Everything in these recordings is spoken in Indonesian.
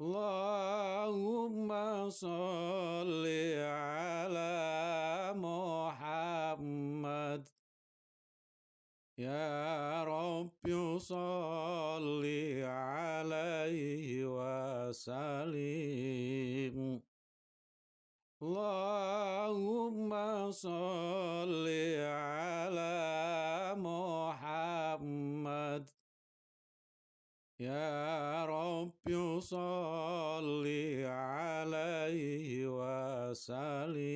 Allahumma sholli ala Muhammad. Ya Rabbi sholli alaihi wa salim Allahumma sholli ala يا رب صل عليه وسلم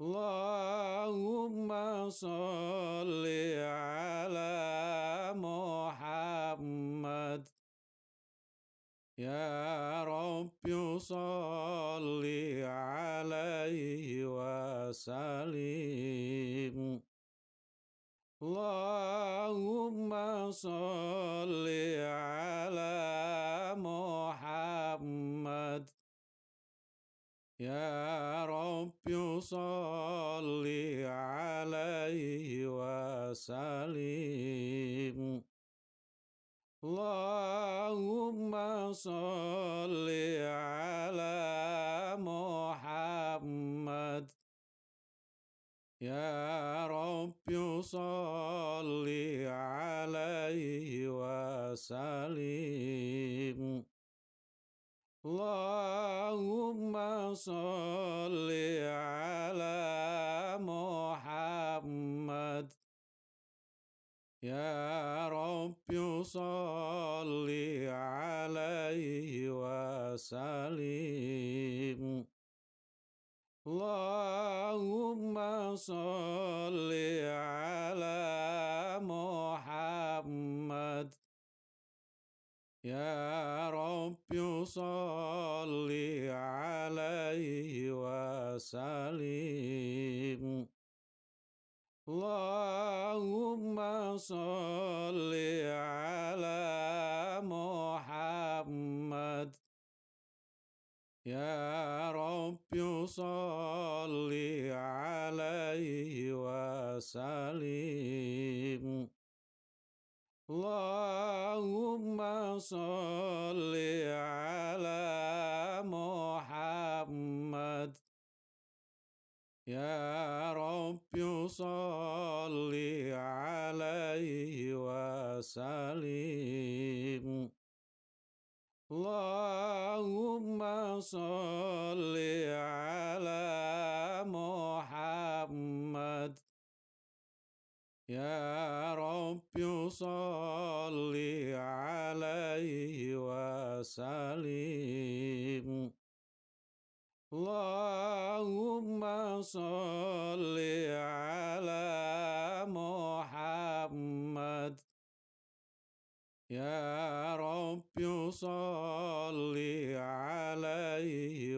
اللهم صل على محمد يا رب صل عليه وسلم Allahumma salli ala Muhammad. Ya Rabbi salli alaihi wa salim Allahumma salli ala Muhammad. يا رب صل عليه وسلم اللهم صل على محمد يا رب صل عليه وسلم Allahumma salli ala Muhammad. Ya Rabbi salli alaihi wa salim Allahumma salli ala Muhammad يا رب صل عليه وسلم اللهم صل على محمد يا رب صل عليه وسلم Allahumma salli ala Muhammad. Ya Rabbi salli alaihi wa salim Allahumma salli ala Muhammad. يا رب صل عليه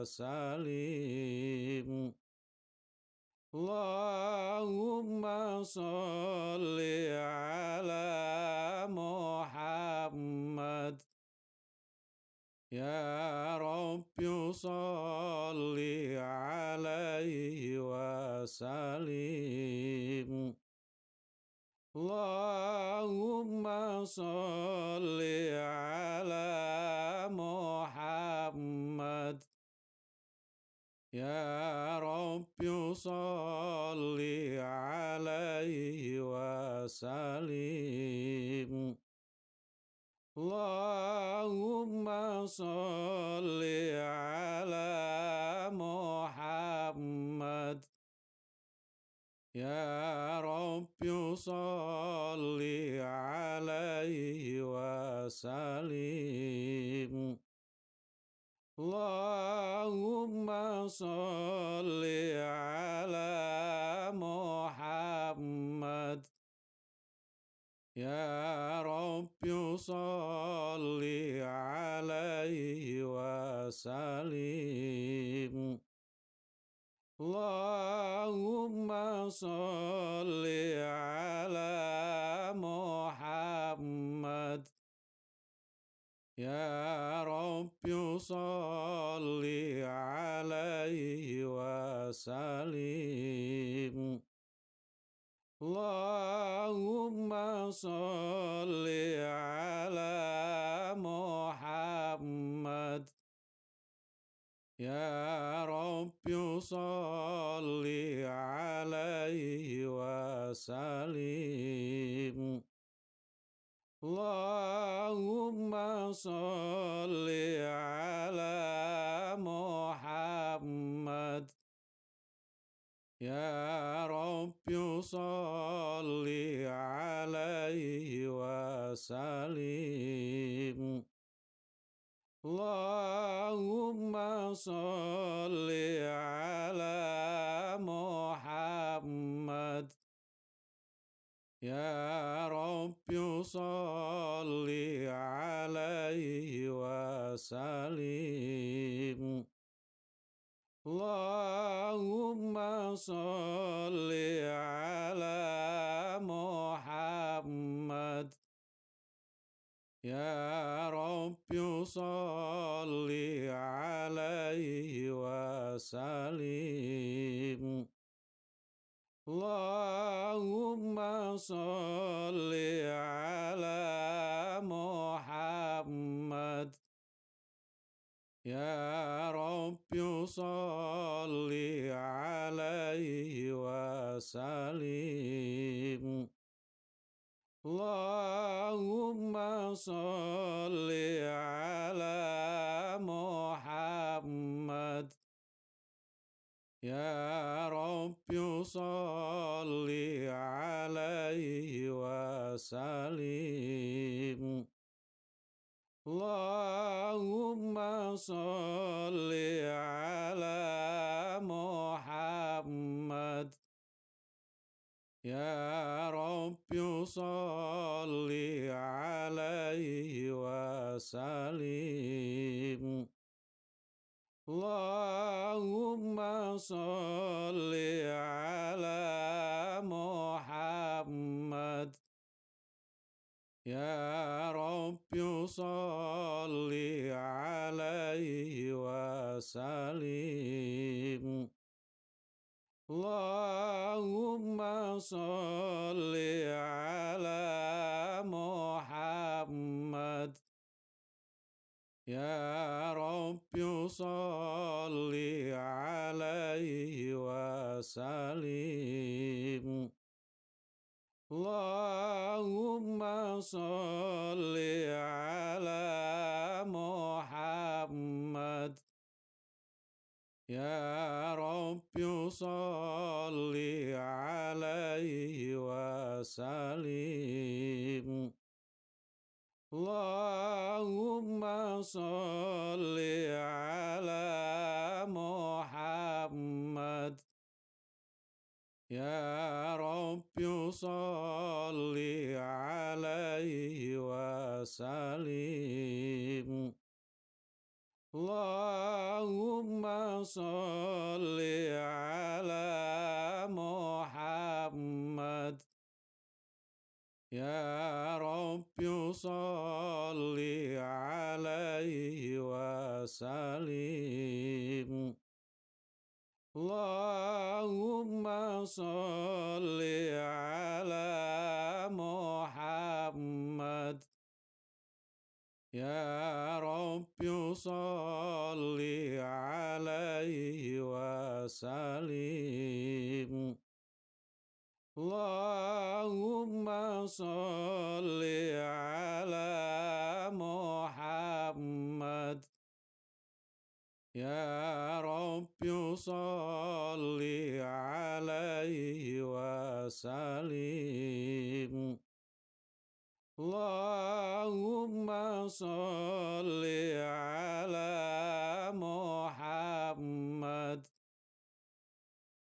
وسلم اللهم صل على محمد يا رب صل عليه وسلم Allahumma salli ala Muhammad. Ya Rabbi salli alaihi wa salim Allahumma salli ala يا رب صل عليه وسلم اللهم صل على محمد يا رب صل عليه وسلم Allahumma salli ala Muhammad. Ya Rabbi salli alaihi wa salim Allahumma salli ala Muhammad. يا رب صل عليه وسلم اللهم صل على محمد يا رب صل عليه وسلم Allahumma salli ala Muhammad. Ya Rabbi salli alaihi wa salim Allahumma salli ala Muhammad. يا رب صل عليه وسلم اللهم صل على محمد يا رب صل عليه وسلم Allahumma salli ala Muhammad. Ya Rabbi salli alaihi wa salim Allahumma salli ala Muhammad. يا رب صل عليه وسلم اللهم صل على محمد يا رب صل عليه وسلم Allahumma salli ala Muhammad. Ya Rabbi salli alaihi wa salim Allahumma salli ala Muhammad. يا رب صل عليه وسلم اللهم صل يا رب صل عليه وسلم اللهم صل على محمد يا رب صل عليه وسلم اللهم صل على محمد يا رب صل عليه وسلم اللهم صل على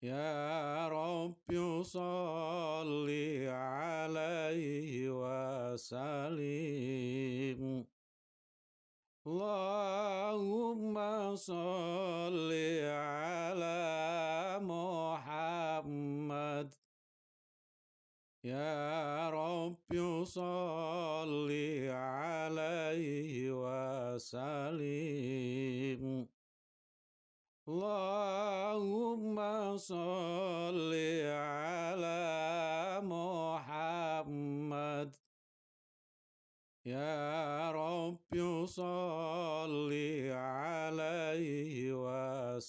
يا رب صل عليه وسلم اللهم صل على محمد يا رب صل عليه وسلم Allahumma salli ala Muhammad. Ya Rabbi salli alaihi wa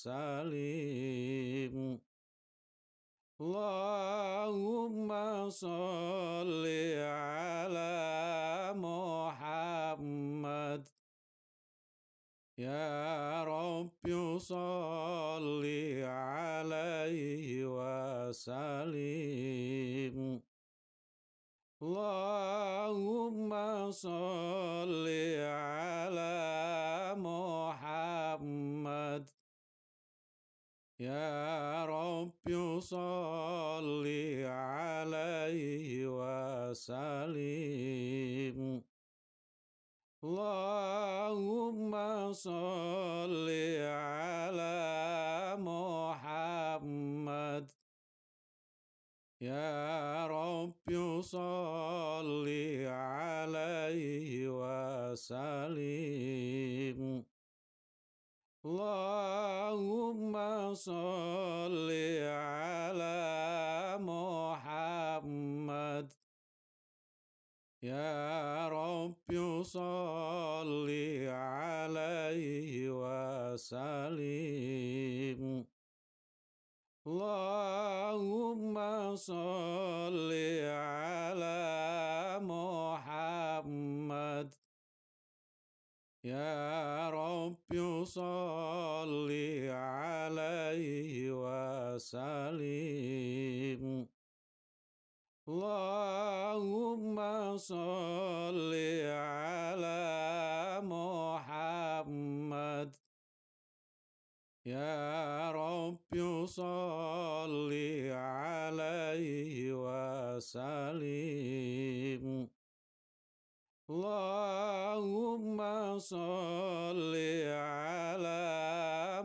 صل على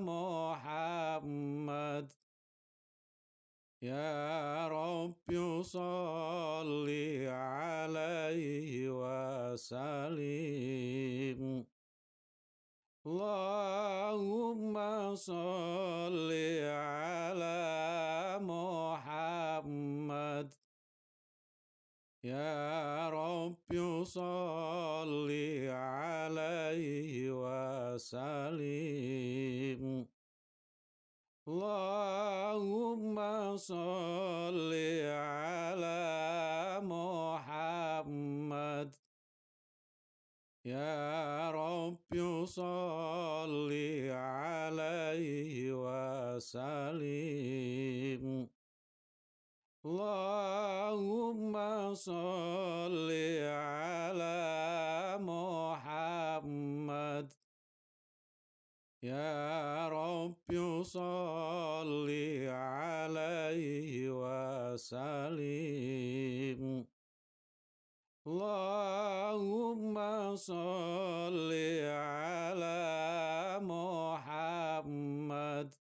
محمد يا رب صل عليه وسلم اللهم صل على يا رب صل عليه وسلم اللهم صل على محمد يا رب صل عليه وسلم Allahumma salli ala Muhammad. Ya Rabbi salli alaihi wa salim Allahumma salli ala Muhammad.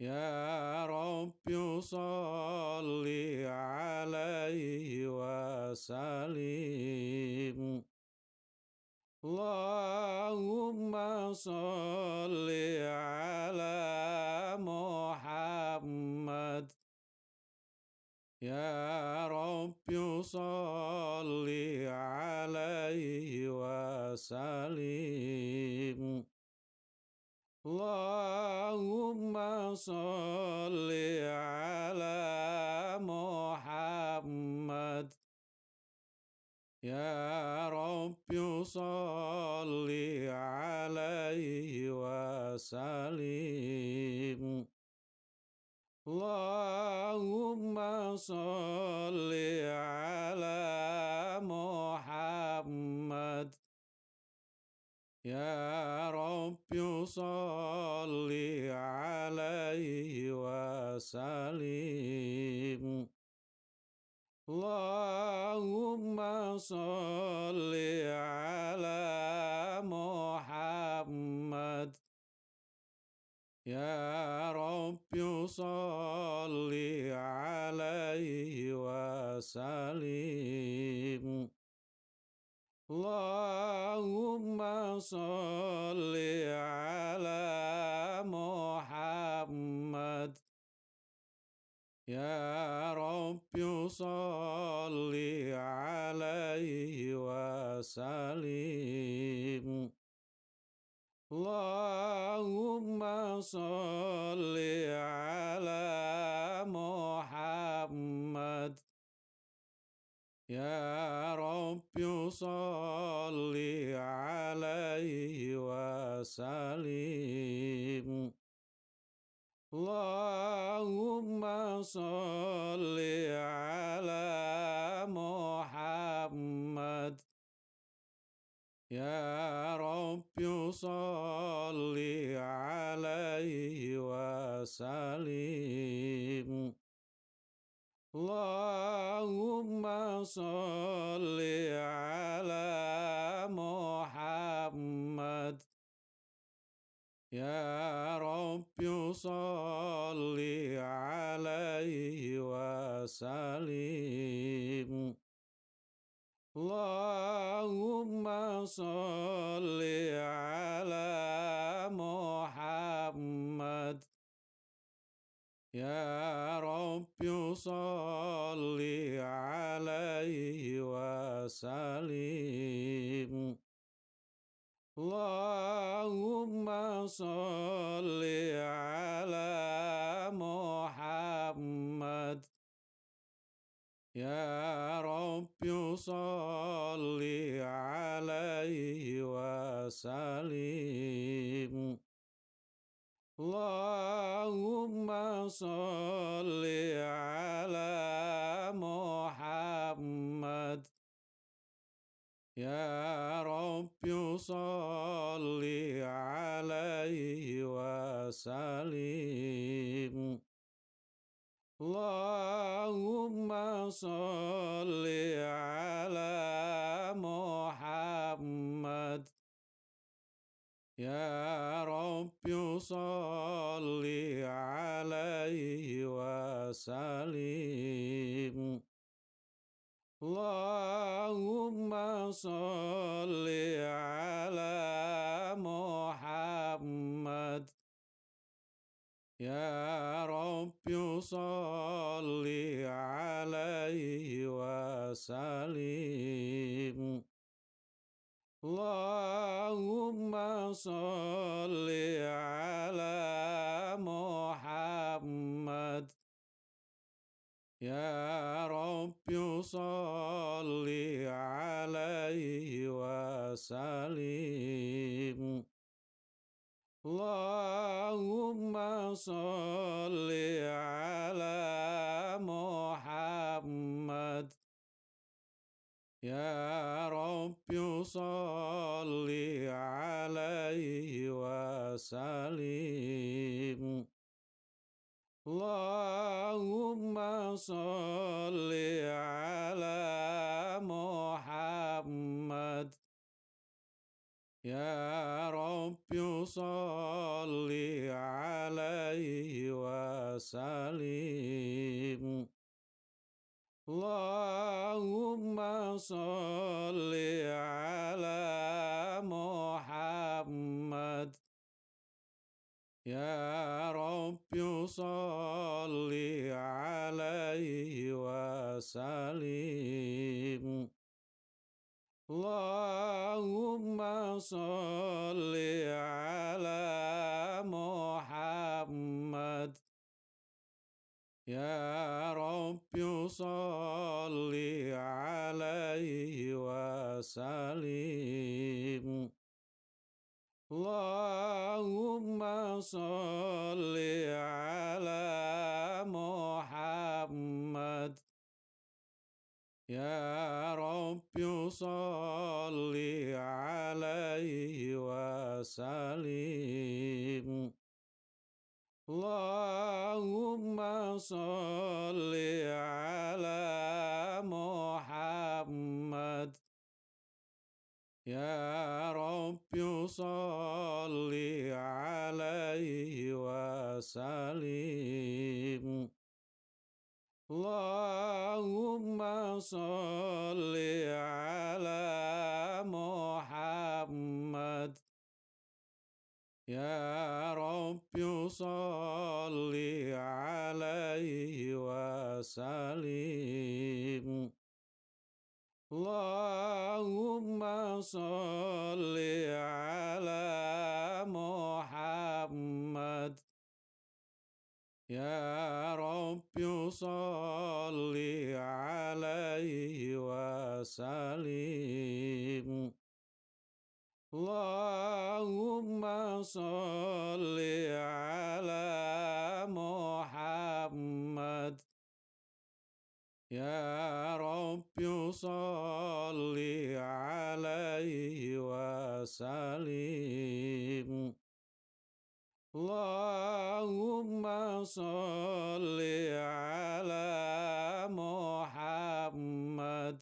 يا رب صل عليه وسلم اللهم صل على محمد يا رب صل عليه وسلم Allahumma sholli ala Muhammad. Ya Rabbi sholli alaihi wa salim Allahumma sholli ala يا رب صل عليه وسلم اللهم صل على محمد يا رب صل عليه وسلم Allahumma salli ala Muhammad. Ya Rabbi salli alaihi wa salim Allahumma salli ala Muhammad. يا رب صل عليه وسلم اللهم صل على محمد يا رب صل عليه وسلم Allahumma salli ala Muhammad. Ya Rabbi salli alaihi wa salim Allahumma salli ala Muhammad. Ya Rabbi salli صل عليه وسلم اللهم صل على محمد يا رب صل عليه وسلم اللهم صل على محمد يا رب صل عليه وسلم اللهم صل على محمد يا رب صل عليه وسلم اللهم صل على محمد يا رب صل عليه وسلم Allahumma salli ala Muhammad. Ya Rabbi salli alaihi wa salim Allahumma salli ala Muhammad. يا رب صل عليه وسلم اللهم صل على محمد يا رب صل عليه وسلم اللهم صل على محمد يا رب صل عليه وسلم اللهم صل على يا رب صل عليه وسلم اللهم صل على محمد يا رب صل عليه وسلم Allahumma salli ala Muhammad. Ya Rabbi salli alaihi wa salim Allahumma salli ala Muhammad. يا رب صل عليه وسلم اللهم صل على محمد يا رب صل عليه وسلم Allahumma salli ala Muhammad. Ya Rabbi salli alaihi wa salim Allahumma salli ala Muhammad.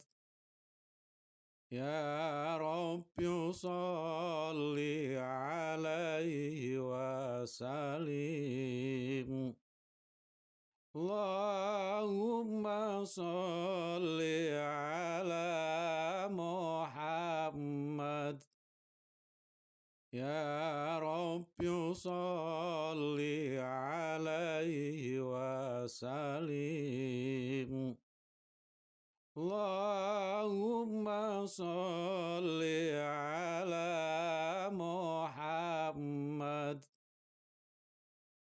يا رب صل عليه وسلم اللهم صل على محمد يا رب صل عليه وسلم Allahumma salli ala Muhammad.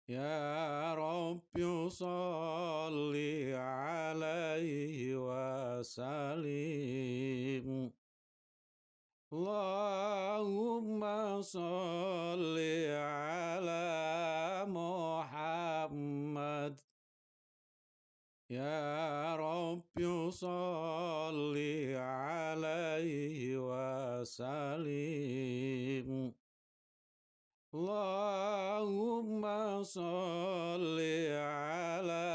Ya Rabbi salli alaihi wa salim Allahumma salli ala Muhammad. يا رب صل عليه وسلم اللهم صل على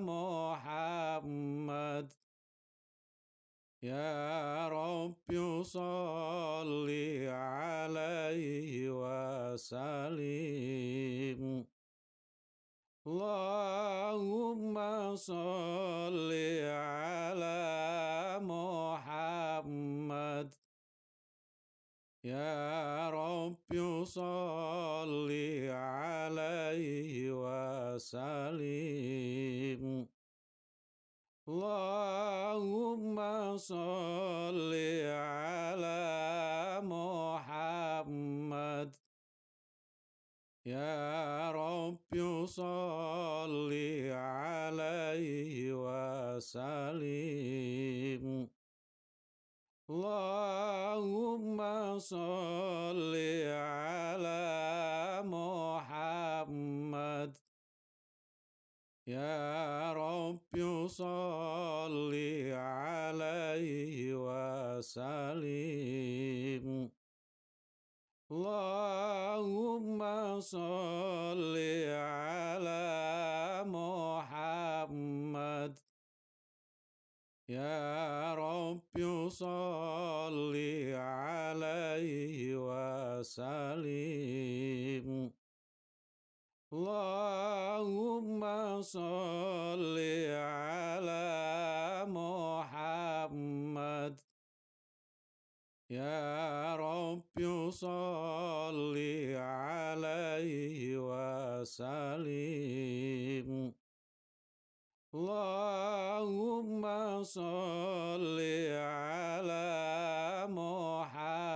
محمد يا رب صل عليه وسلم Allahumma salli ala Muhammad. Ya Rabbi salli alaihi wa salim Allahumma salli ala يا رب صل عليه وسلم اللهم صل على محمد يا رب صل عليه وسلم Allahumma salli ala Muhammad. Ya Rabbi salli alaihi wa salim Allahumma salli ala Muhammad. يا رب صل عليه وسلم اللهم صل على محمد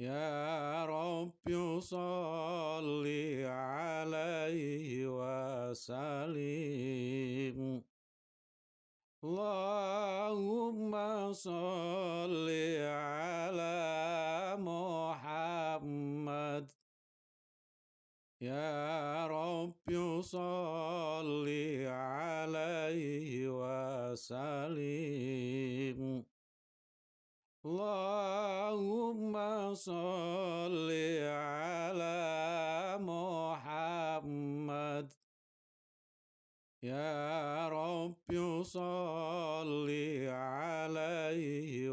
يا رب صل عليه وسلم Allahumma salli ala Muhammad. Ya Rabbi salli alaihi wa salim Allahumma salli ala يا رب صل عليه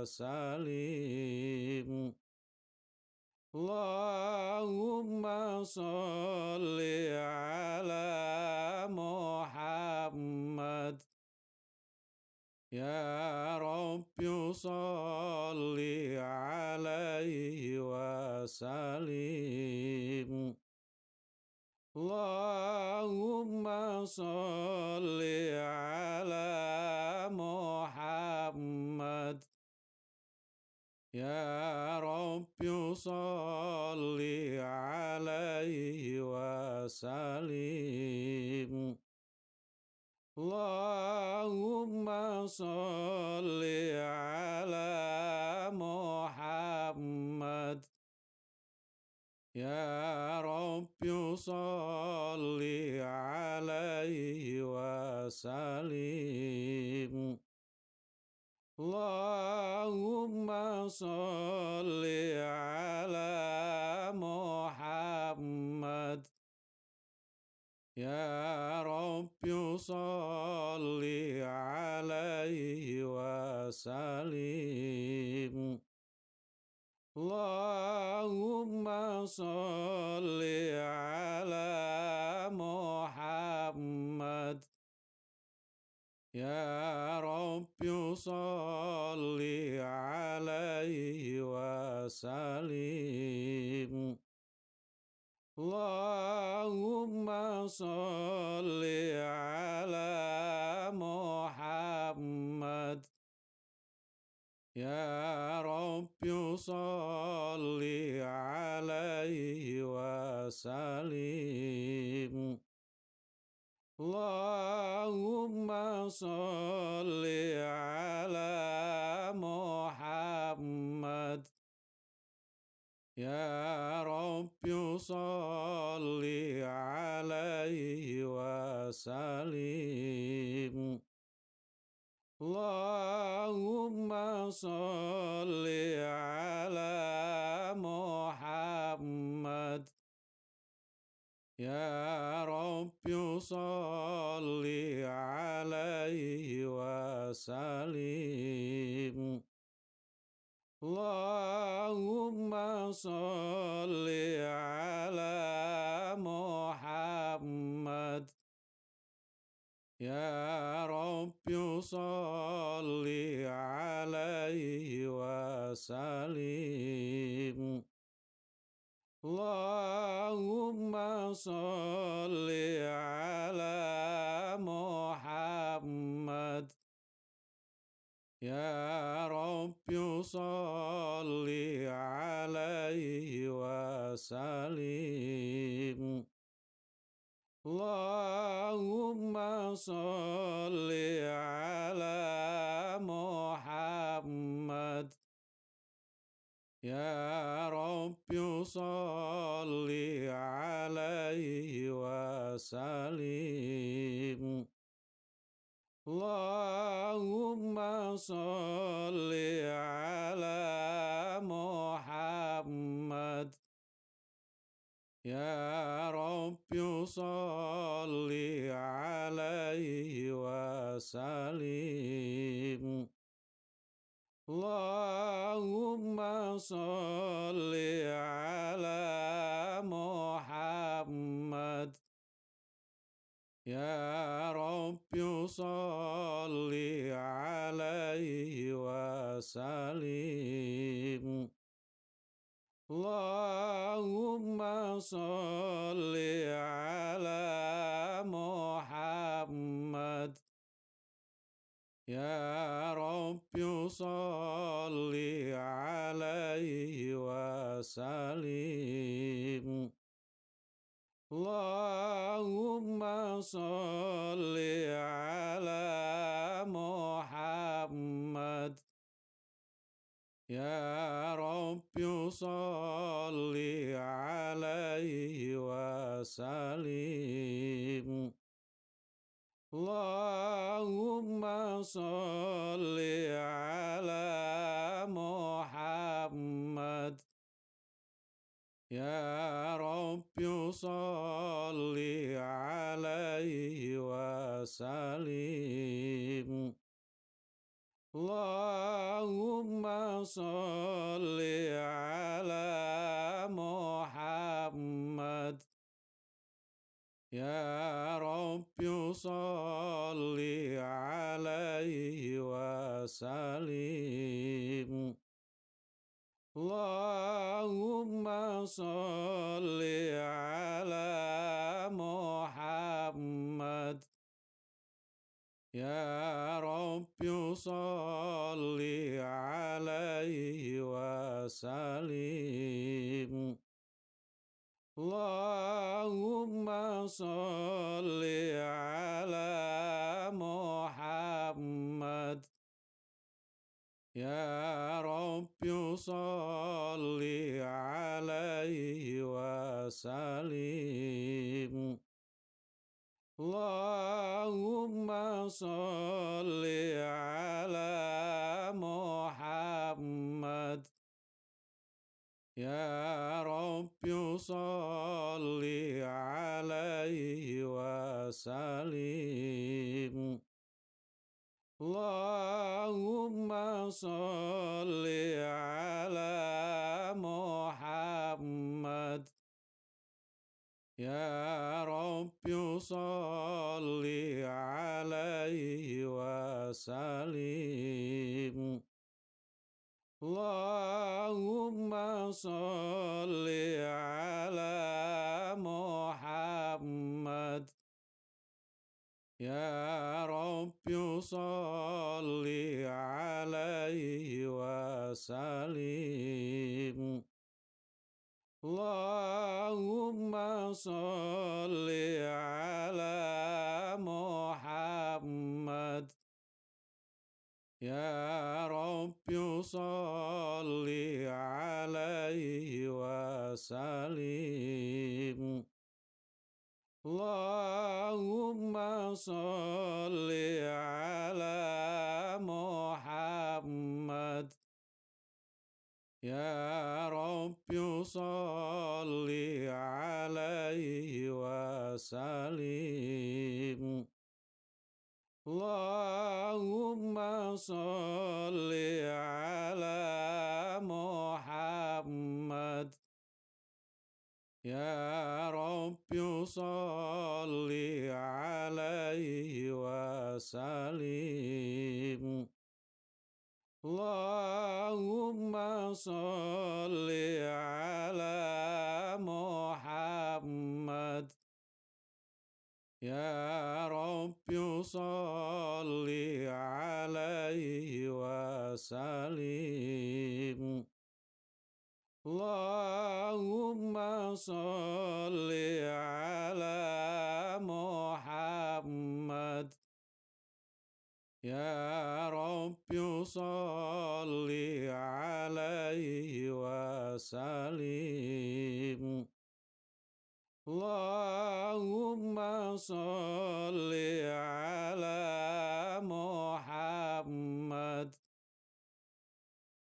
وسلم اللهم صل على محمد يا رب صل عليه وسلم Allahumma sholli ala Muhammad. Ya Rabbi sholli alaihi wa salim Allahumma sholli ala Muhammad. يا رب صل عليه وسلم اللهم صل على محمد يا رب صل عليه وسلم Allahumma salli ala Muhammad. Ya Rabbi salli alaihi wa salim Allahumma salli ala يا رب صل عليه وسلم اللهم صل على محمد يا رب صل عليه وسلم Allahumma salli ala Muhammad. Ya Rabbi salli alaihi wa salim Allahumma salli ala Muhammad. يا رب صل عليه وسلم اللهم صل على محمد يا رب صل عليه وسلم Allahumma salli ala Muhammad. Ya Rabbi salli alaihi wa salim Allahumma salli ala Muhammad. يا رب صل عليه وسلم اللهم صل على محمد يا رب صل عليه وسلم اللهم صل على محمد يا رب صل عليه وسلم اللهم صل على يا رب صل عليه وسلم اللهم صل على محمد يا رب صل عليه وسلم Allahumma salli ala Muhammad. Ya Rabbi salli alaihi wa salim Allahumma salli ala Muhammad. يا رب صل عليه وسلم وسلم اللهم صل على محمد يا رب صل عليه وسلم Allahumma salli ala Muhammad. Ya Rabbi salli alaihi wa salim Allahumma salli ala Muhammad يا رب صل عليه وسلم اللهم صل على محمد يا رب صل عليه وسلم Allahumma salli ala Muhammad. Ya Rabbi salli alaihi wa salim Allahumma salli ala Muhammad. يا رب صل عليه وسلم اللهم صل على محمد يا رب صل عليه وسلم Allahumma salli ala Muhammad. Ya Rabbi salli alaihi wa salim Allahumma salli ala Muhammad يا رب صل عليه وسلم اللهم صل على محمد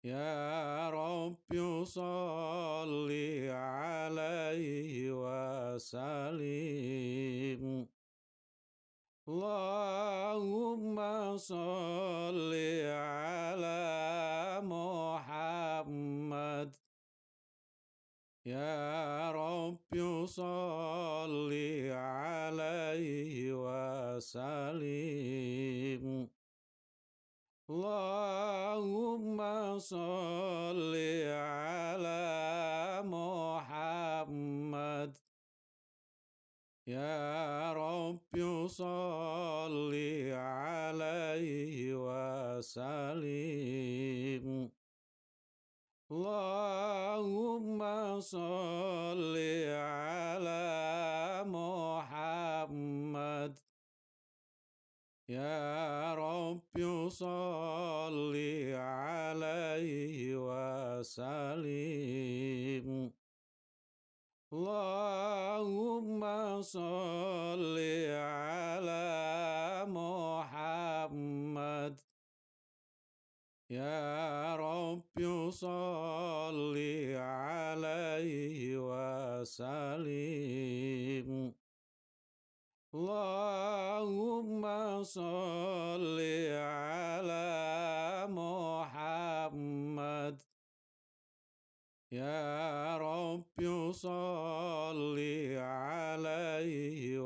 يا رب صل عليه وسلم Allahumma salli ala Muhammad. Ya Rabbi salli alaihi wa salim Allahumma salli ala Muhammad. يا رب صل عليه وسلم اللهم صل على محمد يا رب صل عليه وسلم Allahumma salli ala Muhammad. Ya Rabbi salli alaihi wa salim Allahumma salli ala Muhammad. يا رب صل عليه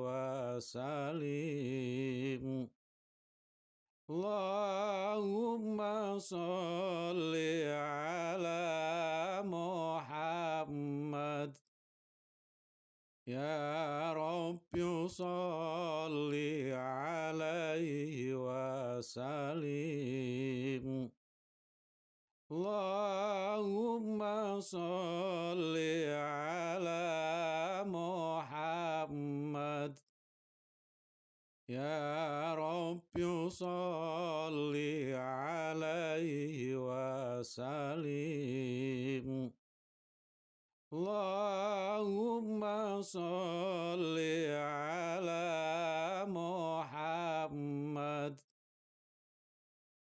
وسلم اللهم صل على محمد يا رب صل عليه وسلم Allahumma salli ala Muhammad. Ya Rabbi salli alaihi wa salim Allahumma salli ala Muhammad.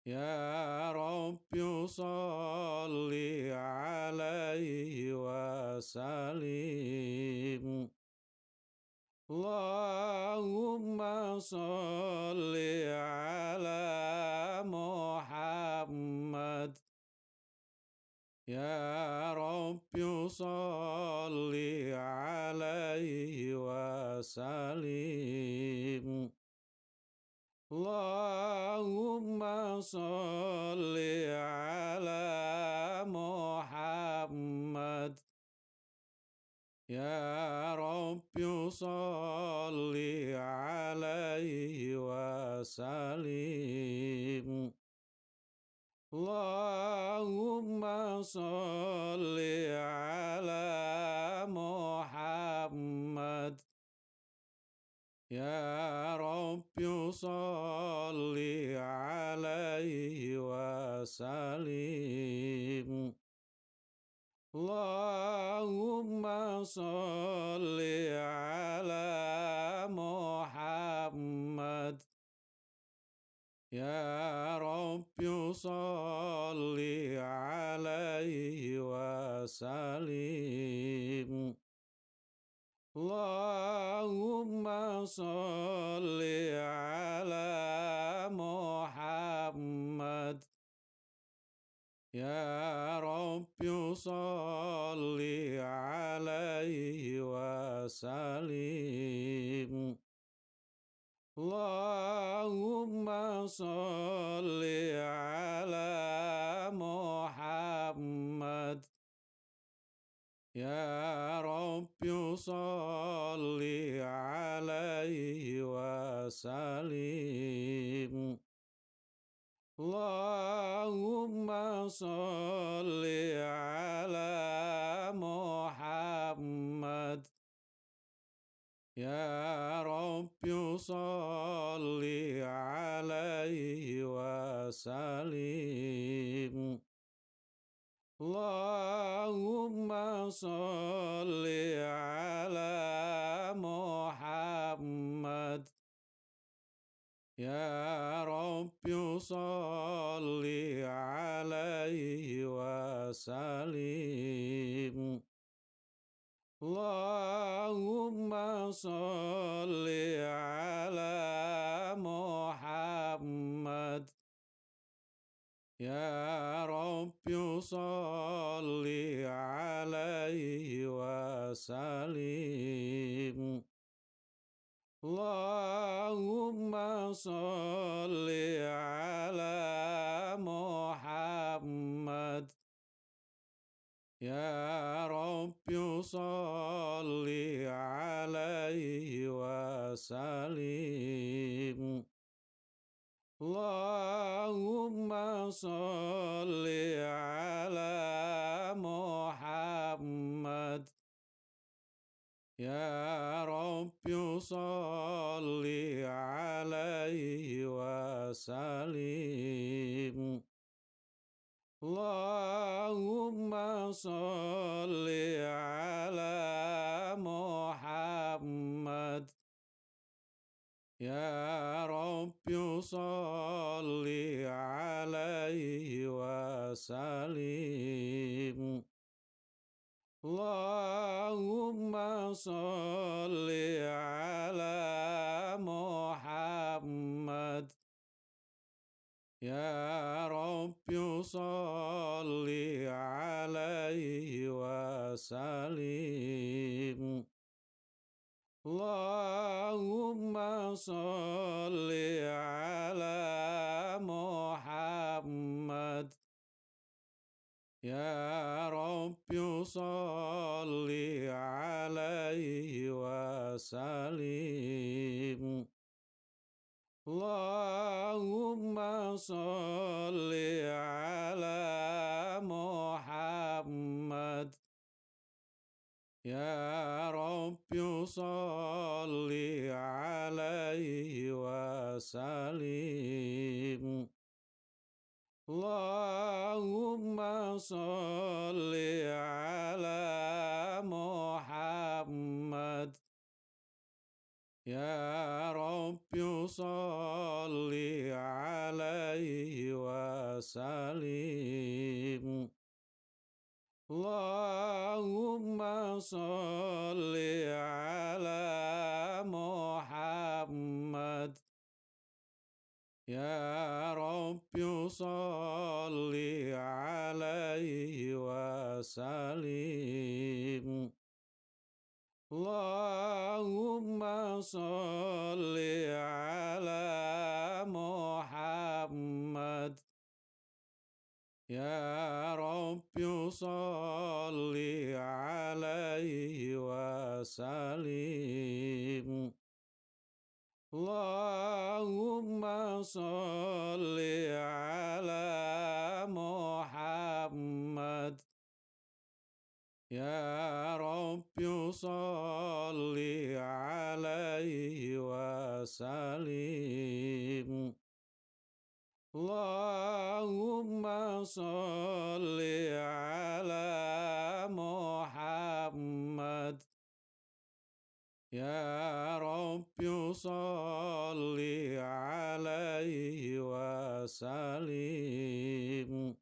يا رب صل عليه وسلم اللهم صل على محمد يا رب صل عليه وسلم Allahumma salli ala Muhammad. Ya Rabbi salli alaihi wa salim Allahumma salli ala يا رب صل عليه وسلم اللهم صل على محمد يا رب صل عليه وسلم Allahumma salli ala Muhammad. Ya Rabbi salli alaihi wa salim Allahumma salli ala Muhammad. يا رب صل عليه وسلم. اللهم صل على محمد. يا رب صل عليه وسلم. Allahumma salli ala Muhammad. Ya Rabbi salli alaihi wa salim Allahumma salli ala Muhammad. يا رب صل عليه وسلم اللهم صل على محمد يا رب صل عليه وسلم Allahumma salli ala Muhammad. Ya Rabbi salli alaihi wa salim Allahumma salli ala Muhammad. يا رب صل عليه وسلم اللهم صل على محمد يا رب صل عليه وسلم Allahumma salli ala Muhammad. Ya Rabbi salli alaihi wa salim Allahumma salli ala Muhammad. يا رب صل عليه وسلم اللهم صل على محمد يا رب صل عليه وسلم Allahumma salli ala Muhammad. Ya Rabbi salli alaihi wa salim Allahumma salli ala يا رب صل عليه وسلم اللهم صل على محمد يا رب صل عليه وسلم Allahumma salli ala Muhammad. Ya Rabbi salli alaihi wa salim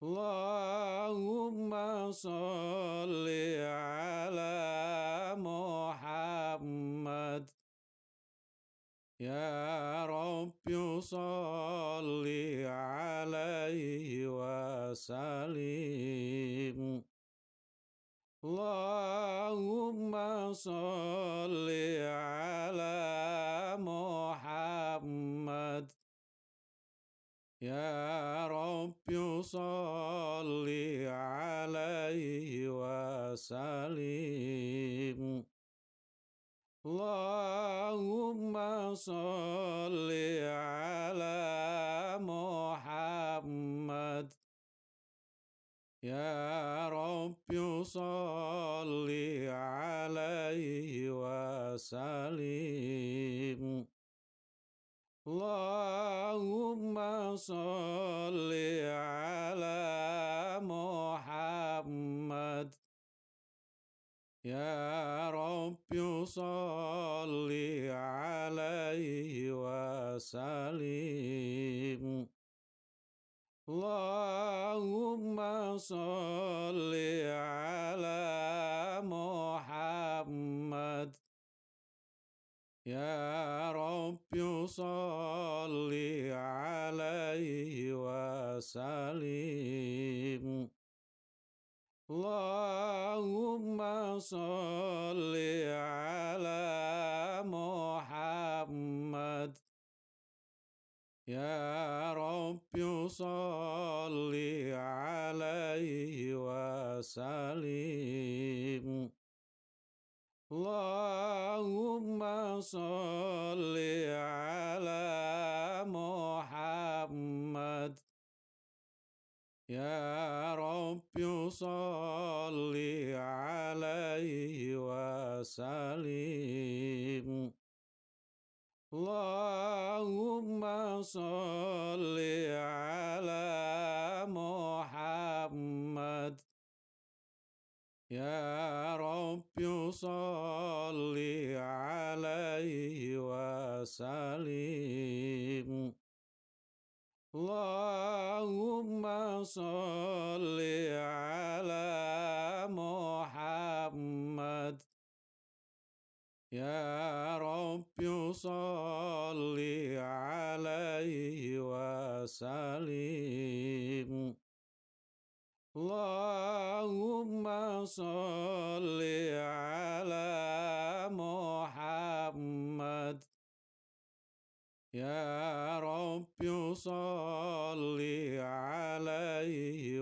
Allahumma salli ala Muhammad. يا رب صل عليه وسلم. اللهم صل على محمد. يا رب صل عليه وسلم. يا رب صل عليه وسلم اللهم صل على محمد يا رب صل عليه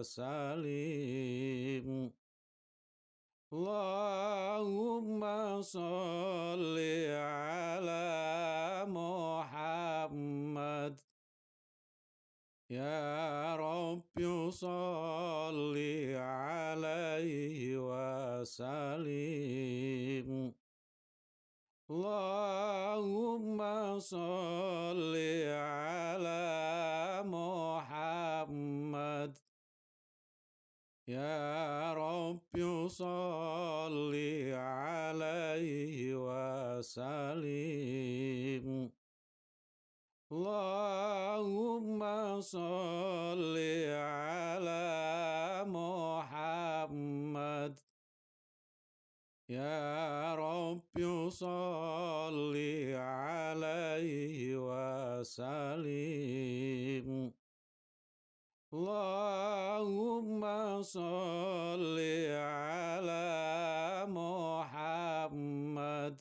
وسلم Allahumma salli ala Muhammad. Ya Rabbi salli alaihi wa salim Allahumma salli ala Muhammad. يا رب صل عليه وسلم وسلم اللهم صل على محمد يا رب صل عليه وسلم Allahumma salli ala Muhammad.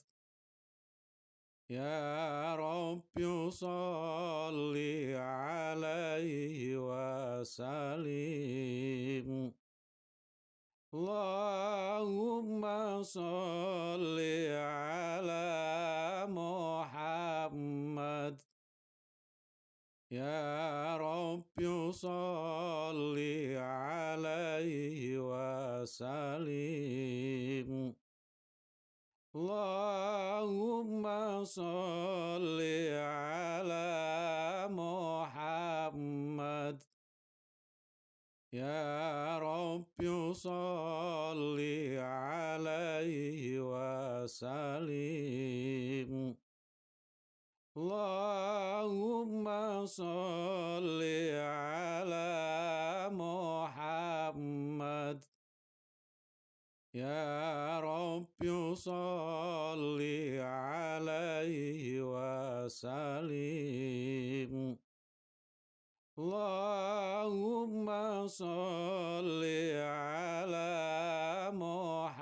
Ya Rabbi salli alaihi wa salim Allahumma salli ala Muhammad. يا رب صل عليه وسلم اللهم صل على محمد يا رب صل عليه وسلم Allahumma salli ala Muhammad. Ya Rabbi salli alaihi wa salim Allahumma salli ala Muhammad.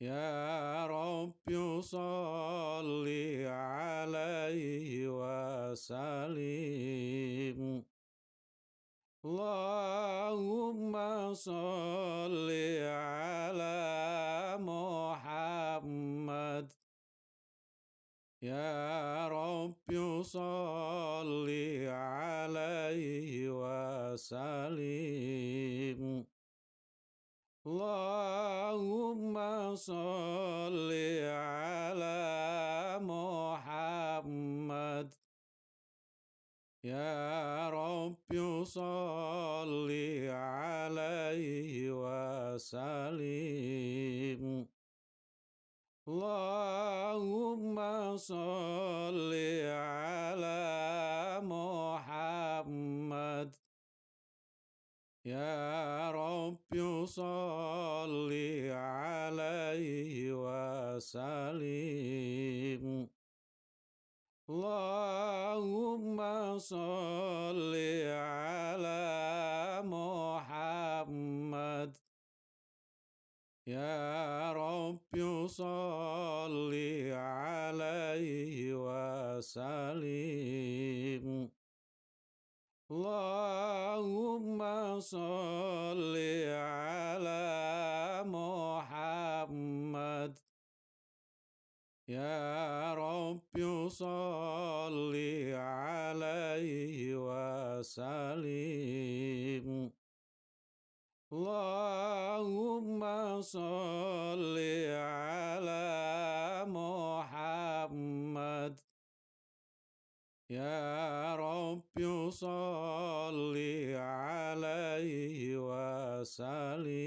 يا رب صل عليه وسلم اللهم صل على محمد يا رب صل عليه وسلم Allahumma salli ala Muhammad. Ya Rabbi salli alaihi wa salim Allahumma salli ala Muhammad. يا رب صل عليه وسلم اللهم صل على محمد يا رب صل عليه وسلم Allahumma salli ala Muhammad. Ya Rabbi salli alaihi wa salim Allahumma salli ala Muhammad يا رب صل عليه وسلم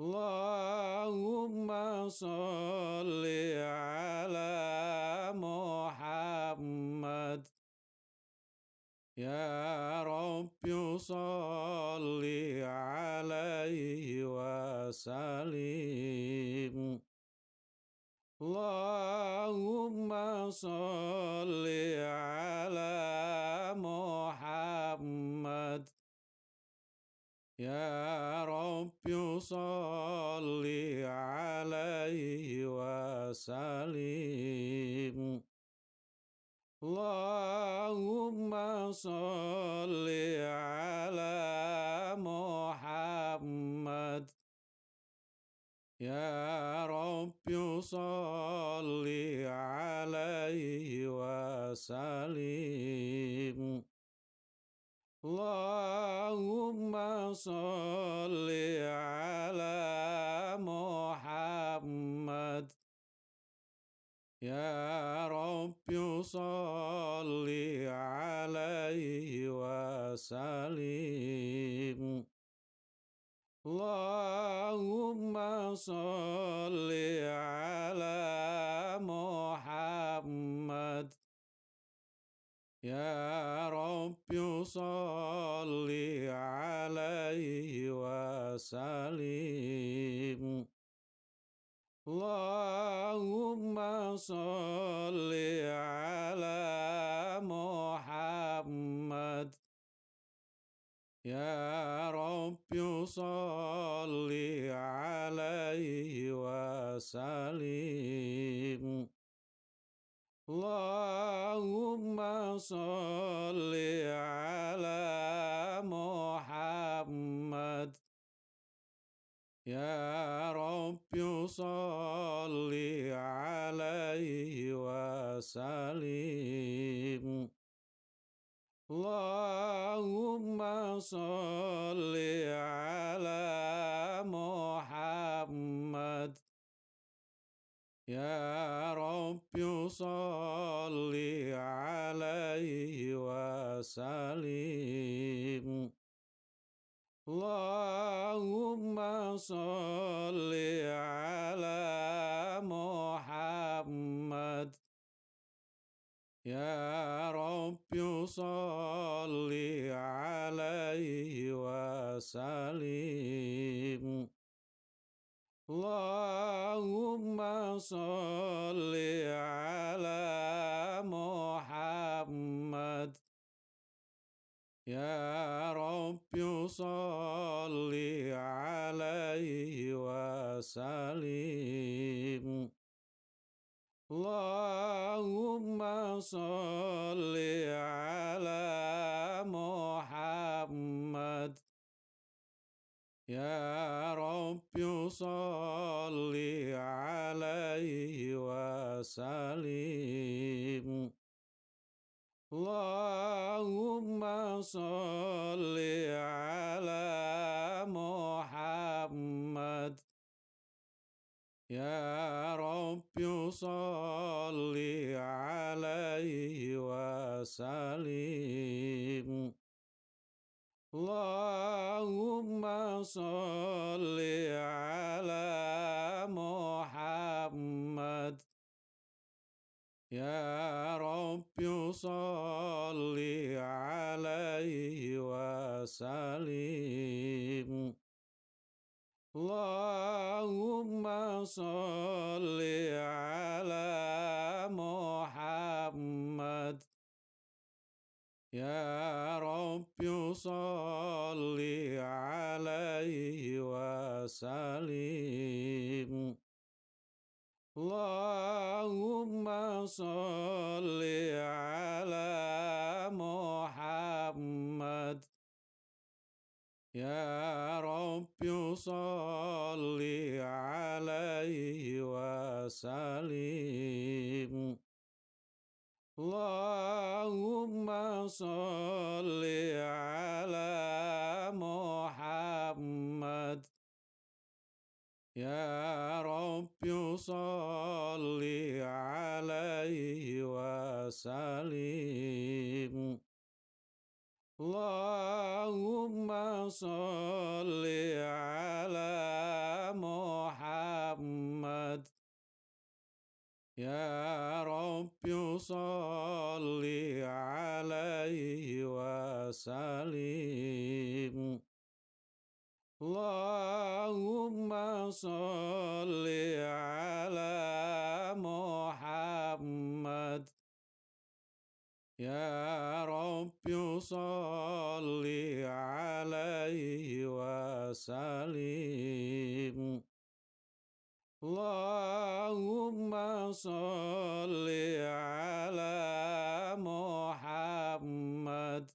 اللهم صل على محمد يا رب صل عليه وسلم Allahumma salli ala Muhammad. Ya Rabbi salli alaihi wa salim Allahumma salli ala Muhammad. يا رب صل عليه وسلم اللهم صل على محمد يا رب صل عليه وسلم يا رب صل عليه وسلم اللهم صل صل على محمد يا رب صل عليه وسلم اللهم صل على محمد يا رب صل عليه وسلم اللهم صل على محمد يا رب صل عليه وسلم Allahumma salli ala Muhammad. Ya Rabbi salli alaihi wa salim Allahumma salli ala Muhammad. يا رب صل عليه وسلم اللهم صل على محمد يا رب صل عليه وسلم Allahumma salli ala Muhammad. Ya Rabbi salli alaihi wa salim Allahumma salli ala Muhammad. Ya Rabbi صل عليه وسلم اللهم صل على محمد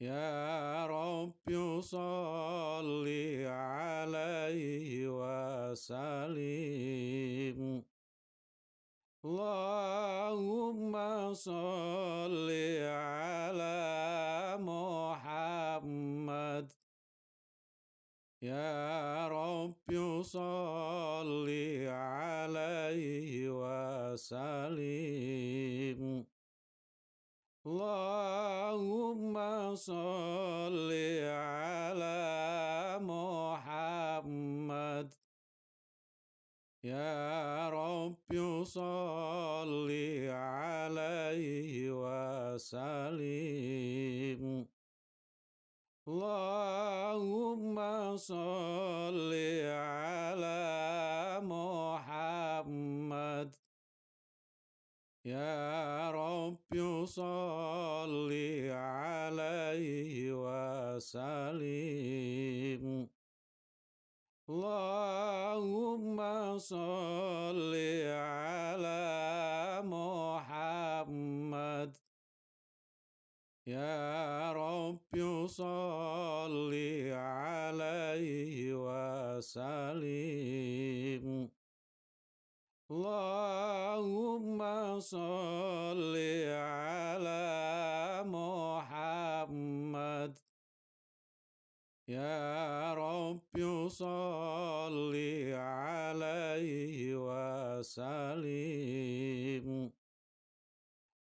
يا رب صل عليه وسلم Allahumma salli ala Muhammad. Ya Rabbi salli alaihi wa salim Allahumma salli ala Muhammad. يا رب صل عليه وسلم اللهم صل على محمد يا رب صل عليه وسلم Allahumma salli ala Muhammad. Ya Rabbi salli alaihi wa salim Allahumma salli ala Muhammad. يا رب صل عليه وسلم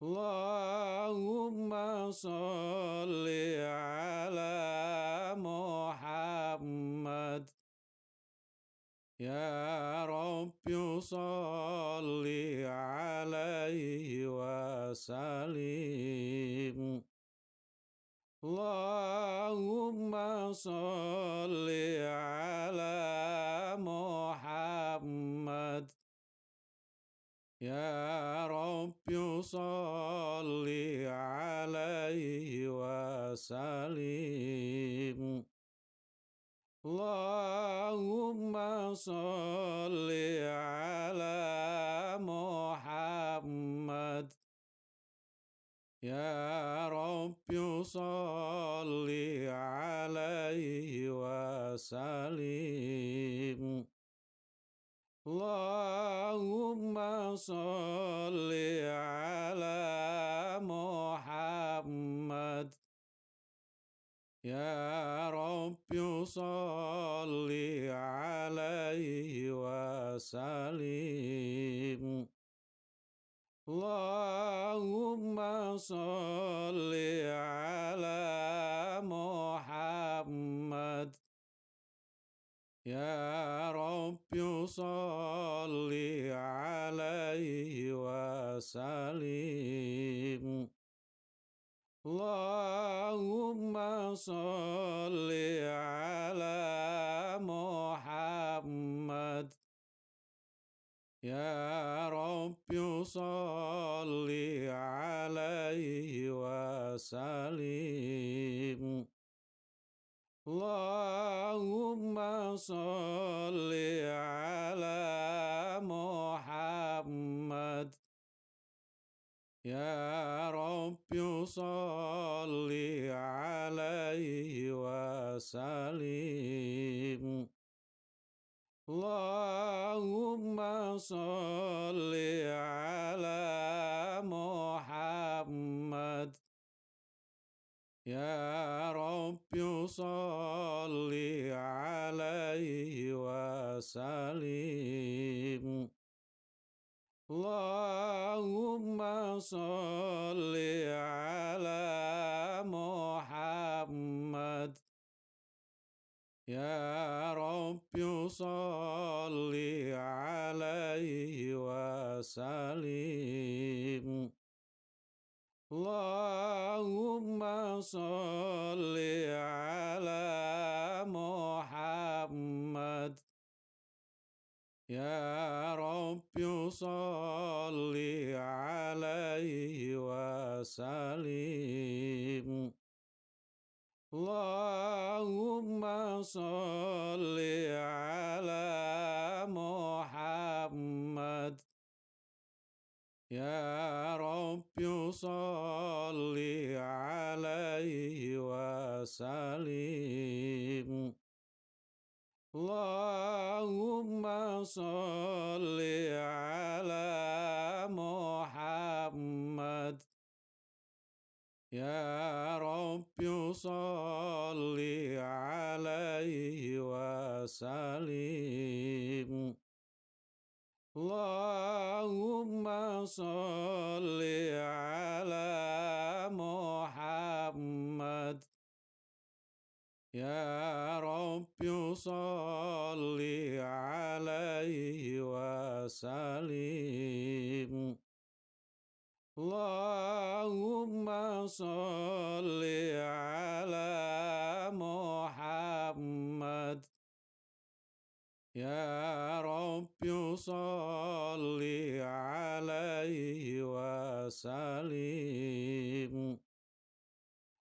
اللهم صل على محمد يا رب صل عليه وسلم Allahumma salli ala Muhammad. Ya Rabbi salli alaihi wa salim Allahumma salli ala Muhammad. يا رب صل عليه وسلم اللهم صل على محمد يا رب صل عليه وسلم Allahumma salli ala Muhammad. Ya Rabbi salli alaihi wa salim Allahumma salli ala Muhammad. يا رب صل عليه وسلم اللهم صل على محمد يا رب صل عليه وسلم Allahumma salli ala Muhammad. Ya Rabbi salli alaihi wa salim Allahumma salli ala Muhammad يا رب صل عليه وسلم اللهم صل على محمد يا رب صل عليه وسلم Allahumma salli ala Muhammad. Ya Rabbi salli alaihi wa salim Allahumma salli ala Muhammad. يا رب صل عليه وسلم. اللهم صل على محمد. يا رب صل عليه وسلم. صل على محمد يا رب صل عليه وسلم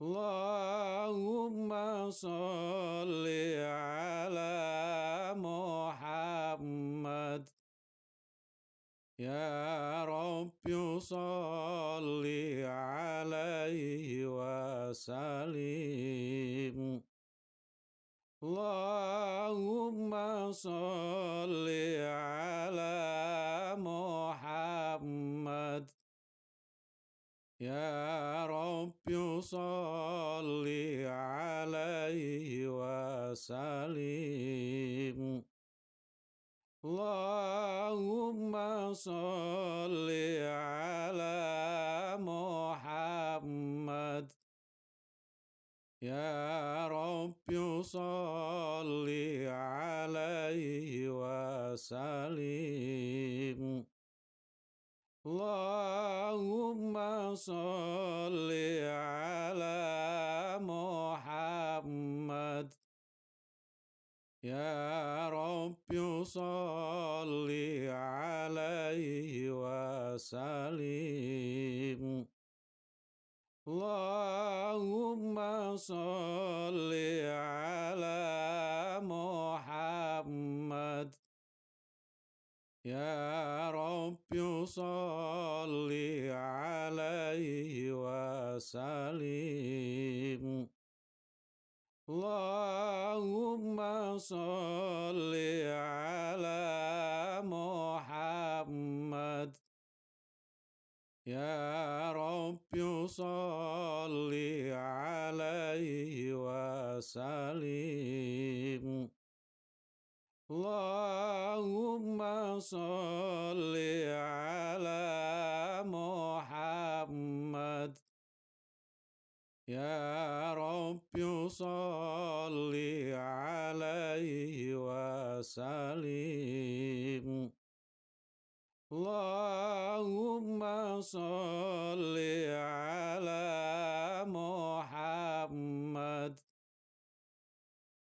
اللهم صل على محمد يا رب صل salim Allahumma salli ala Muhammad. Ya Rabbi salli alaihi wa salim Allahumma salli يا رب صل عليه وسلم اللهم صل على محمد يا رب صل عليه وسلم Allahumma salli ala Muhammad. Ya Rabbi salli alaihi wa salim Allahumma salli ala Muhammad. Ya صل عليه وسلم. اللهم صل على محمد. يا رب صل عليه وسلم. Allahumma salli ala Muhammad.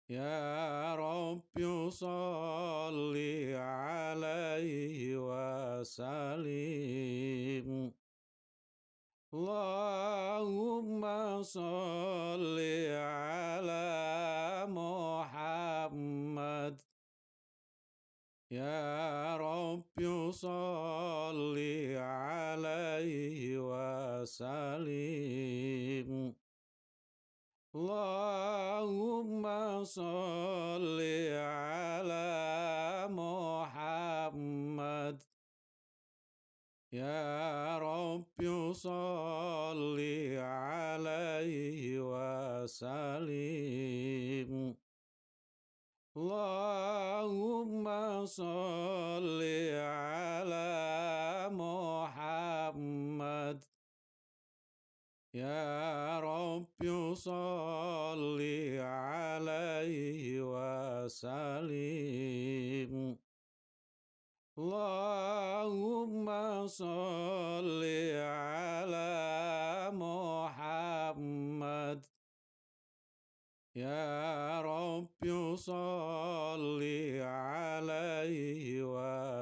Ya Rabbi salli alaihi wa salim Allahumma salli ala Muhammad يا رب صل عليه وسلم اللهم صل على محمد يا رب صل عليه وسلم Allahumma salli ala Muhammad. Ya Rabbi salli alaihi wa salim Allahumma salli ala Muhammad. يا رب صل عليه